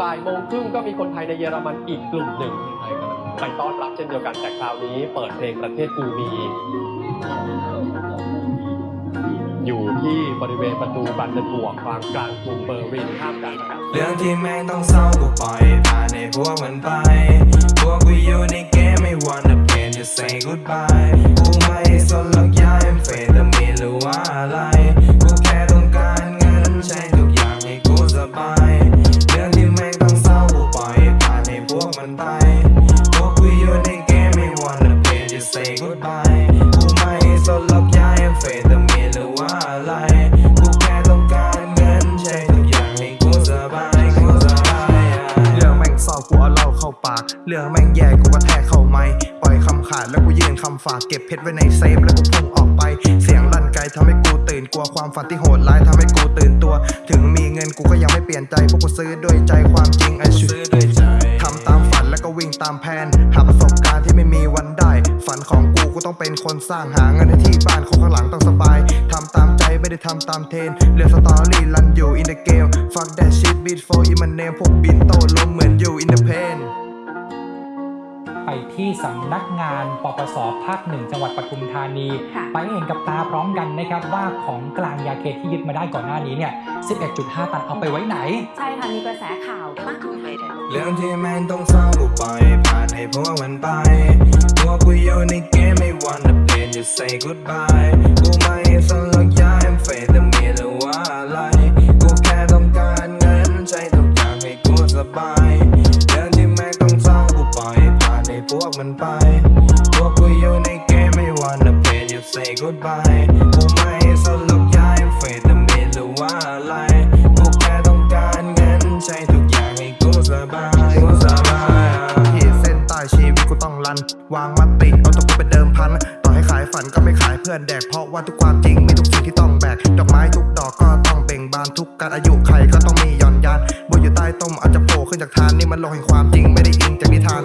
บ่ายโมงครึ่งก็มีคนไทยในเยอรมันอีกกลุ่มหนึ่งไปต้อนรับเช่นเดียวกันแต่คราวนี้เปิดเพลงประเทศกูมี อยู่ที่บริเวณประตูบันเดนบวกกลางกลางกรุงเบอร์ลินท่ามกลางอากาศเรื่องที่แม่งต้องเศร้ากูปล่อยผ่านให้พวกมันไป พวกกูอยู่ในเกมไม่วันจะเปลี่ยนจะ say goodbye กูไม่สนานให้พวกมันไปพวกกูอยู่ในเกมไม่วันจะเปลี่ยนจะ say goodbye กูไม่สนหรอกย้ายเฟตามีนหรือว่าอะไร กูแค่ต้องการเงินใช้ทุกอย่างให้กูสบายกูสบายเรื่องแม่งเศร้ากูเอาเหล้าเข้าปากเรื่องแม่งแย่กูก็แทกเข้าไม้ปล่อยคำขาดแล้วกูยืนคำฝากเก็บเพชรไว้ในเซฟแล้วกูพุ่งออกไป เสียงลั่นไกลทำให้กูตื่นกลัวความฝันที่โหดร้ายทำให้กูตื่นตัว ถึงมีเงินกูก็ยังไม่เปลี่ยนใจพวกกูซื้อด้วยใจความจริงไอ้ชุซื้อด้วยใจ วก็วิ่งตามแผน หาประสบการณ์ที่ไม่มีวันได้ ฝันของกูกูต้องเป็นคนสร้างหาเงินในที่บ้านของข้างหลังต้องสบายทำตามใจไม่ได้ทำตามเทรนเรื่องสตอรี่รันอยู่ in the game fuck that shit beat for in my name พวกบินโตล้มเหมือนอยู่ in the pain ไปที่สำนักงานปปสภาคหนึ่งจังหวัดปทุมธานีค่ะไปให้เห็นกับตาพร้อมกันนะครับว่าของกลางยาเคที่ยึดมาได้ก่อนหน้านี้เนี่ย 11.5 ตันเอาไปไว้ไหน ใช่ค่ะ มีกระแสข่าวมากมาย เรื่องที่แม่งต้องเศร้ากูปล่อยผ่านให้พวกมันไปพวกกูอยู่ในเกมไม่วันจะเปลี่ยนจะ say goodbye กูไม่สนหรอกย้ายเฟตามีหรือว่าอะไร กูแค่ต้องการเงินใช้ทุกอย่างให้กูสบายเรื่องที่แม่งต้องเศร้ากูปล่อยผ่านให้พวกมันไป พวกกูอยู่ในเกมไม่วันจะเปลี่ยนจะ say goodbye กูไม่ ชีวิตกูต้องรัน วางมติเอาตัวกูเป็นเดิมพัน ต่อให้ขายฝันก็ไม่ขายเพื่อนแดก เพราะว่าทุกความจริงมีทุกสิ่งที่ต้องแบก ดอกไม้ทุกดอกก็ต้องเบ่งบานทุกการอายุใครก็ต้องมีย่อนยานบัวอยู่ใต้ต้มอาจจะโผล่ขึ้นจากทานนี่มันโลกแห่งความจริงไม่ได้อิงจากนิทาน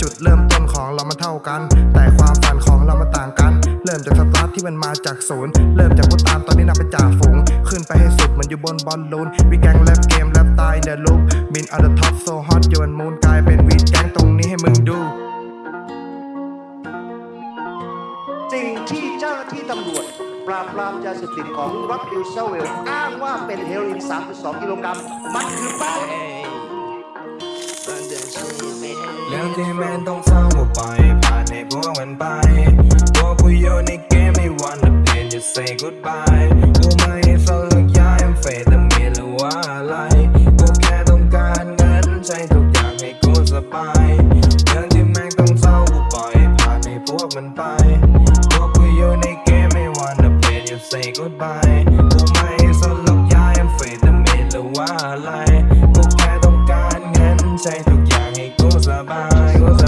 จุดเริ่มต้นของเรามันเท่ากัน แต่ความฝันของเรามันต่างกัน เริ่มจากสตาร์ทที่มันมาจากศูนย์ เริ่มจากผู้ตามตอนนี้นับเป็นจ่าฝูง ขึ้นไปให้สุดเหมันอยู่บนบอลลูนวีแกงแลบเกมแลบตา สิ่งที่เจ้าหน้าที่ตำรวจ ปราบปรามยาเสพติดของรัฐนิวเซเวล อ้างว่าเป็นเฮโรอีน 3.2 กิโลกรัม มันคือแป้ง เรื่องที่แม่ต้องเศร้ากูปล่อยผ่านให้พวกมันไปพวกกูอยู่ในเกมไม่วันจะเปลี่ยนจะ say goodbye กูไม่สนหรอกย้ายเฟตามีหรือว่าอะไร กูแค่ต้องการเงินใช้ทุกอย่างให้กูสบายเรื่อง พวกมันไปพวกกูอยู่ในเกมไม่วันจะเปลี่ยนจะ say goodbye กูไม่สนหรอกย้ายเฟตามีนหรือว่าอะไรกูแค่ต้องการเงินใช้ทุกอย่างให้กูสบายกูส